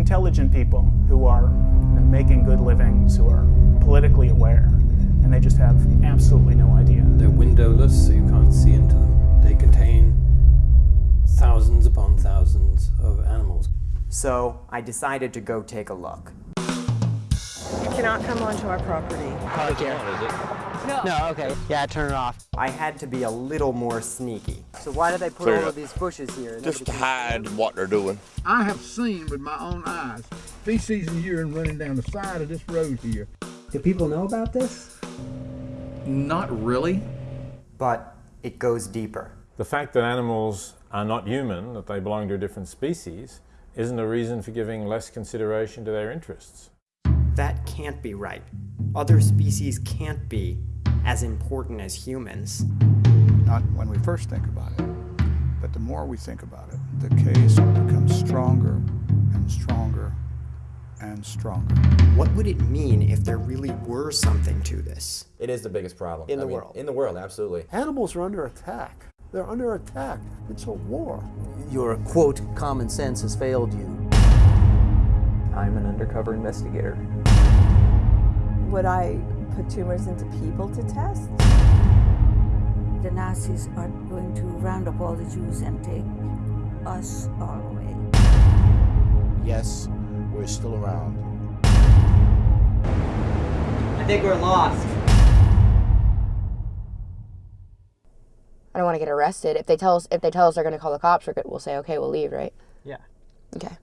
intelligent people who are you know, making good livings, who are politically aware, and they just have absolutely no idea. They're windowless, so you can't see into them. They contain thousands upon thousands of animals. So I decided to go take a look. You cannot come onto our property. Park here. No. No, okay. Yeah, turn it off. I had to be a little more sneaky. So why do they put Clear all up. of these bushes here? Just to Nobody can- hide what they're doing. I have seen with my own eyes feces and urine running down the side of this road here. Do people know about this? Not really. But it goes deeper. The fact that animals are not human, that they belong to a different species, isn't a reason for giving less consideration to their interests. That can't be right. Other species can't be as important as humans. Not when we first think about it, but the more we think about it, the case becomes stronger and stronger and stronger. What would it mean if there really were something to this? It is the biggest problem. In I the mean, world. In the world, absolutely. Animals are under attack. They're under attack. It's a war. Your quote, common sense has failed you. I'm an undercover investigator. Would I put tumors into people to test? The Nazis are going to round up all the Jews and take us all away. Yes, we're still around. I think we're lost. I don't want to get arrested. If they tell us if they tell us they're going to call the cops, we're good. We'll say okay, we'll leave, right? Yeah. Okay.